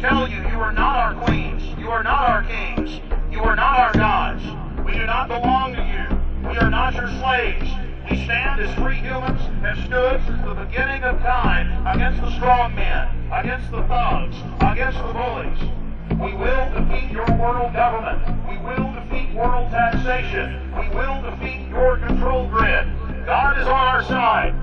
Tell you you are not our queens. You are not our kings. You are not our gods. We do not belong to you. We are not your slaves. We stand as free humans, have stood since the beginning of time against the strong men, against the thugs, against the bullies. We will defeat your world government. We will defeat world taxation. We will defeat your control grid. God is on our side.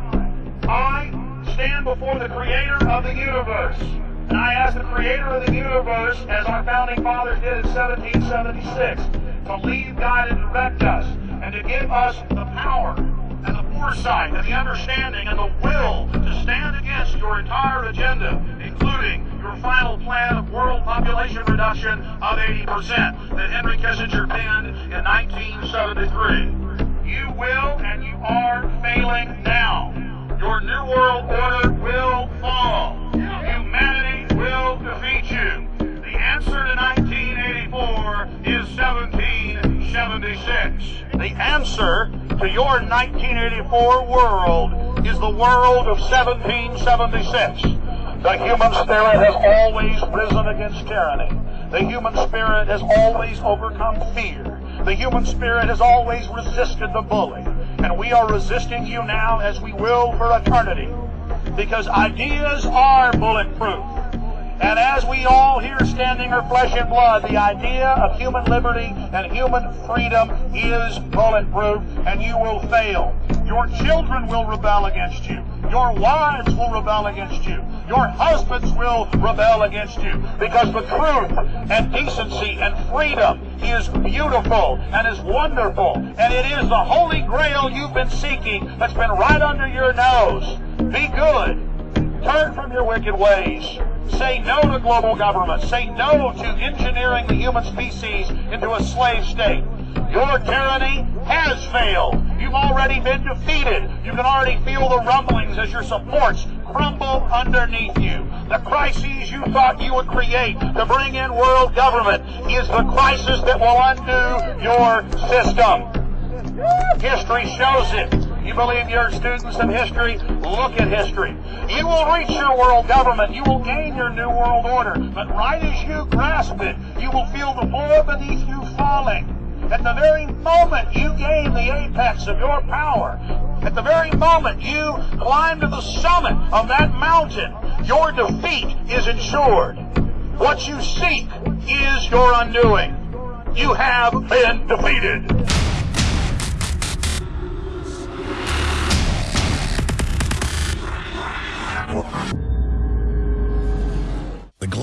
I stand before the creator of the universe. And I ask the creator of the universe, as our founding fathers did in 1776, to lead, guide, and direct us, and to give us the power and the foresight and the understanding and the will to stand against your entire agenda, including your final plan of world population reduction of 80% that Henry Kissinger penned in 1973. You will and you are failing now. Your New World Order will fall. 1776. The answer to your 1984 world is the world of 1776. The human spirit has always risen against tyranny. The human spirit has always overcome fear. The human spirit has always resisted the bully. And we are resisting you now as we will for eternity. Because ideas are bulletproof. And as we all here standing are flesh and blood, the idea of human liberty and human freedom is bulletproof, and you will fail. Your children will rebel against you. Your wives will rebel against you. Your husbands will rebel against you. Because the truth and decency and freedom is beautiful and is wonderful. And it is the holy grail you've been seeking that's been right under your nose. Be good. Turn from your wicked ways. Say no to global government. Say no to engineering the human species into a slave state. Your tyranny has failed. You've already been defeated. You can already feel the rumblings as your supports crumble underneath you. The crises you thought you would create to bring in world government is the crisis that will undo your system. History shows it. You believe you're students of history? Look at history. You will reach your world government. You will gain your new world order. But right as you grasp it, you will feel the floor beneath you falling. At the very moment you gain the apex of your power, at the very moment you climb to the summit of that mountain, your defeat is ensured. What you seek is your undoing. You have been defeated. The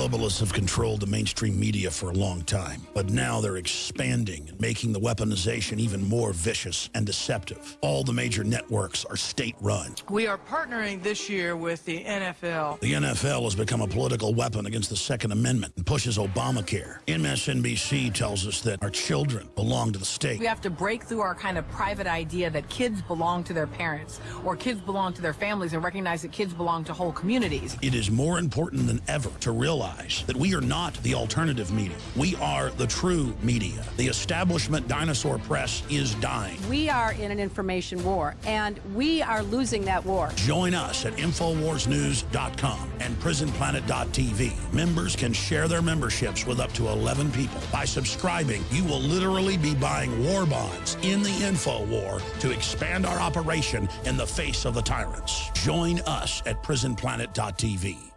globalists have controlled the mainstream media for a long time, but now they're expanding and making the weaponization even more vicious and deceptive. All the major networks are state-run. We are partnering this year with the NFL. The NFL has become a political weapon against the Second Amendment and pushes Obamacare. MSNBC tells us that our children belong to the state. We have to break through our kind of private idea that kids belong to their parents or kids belong to their families and recognize that kids belong to whole communities. It is more important than ever to realize that we are not the alternative media. We are the true media. The establishment dinosaur press is dying. We are in an information war, and we are losing that war. Join us at InfoWarsNews.com and PrisonPlanet.tv. Members can share their memberships with up to 11 people. By subscribing, you will literally be buying war bonds in the info war to expand our operation in the face of the tyrants. Join us at PrisonPlanet.tv.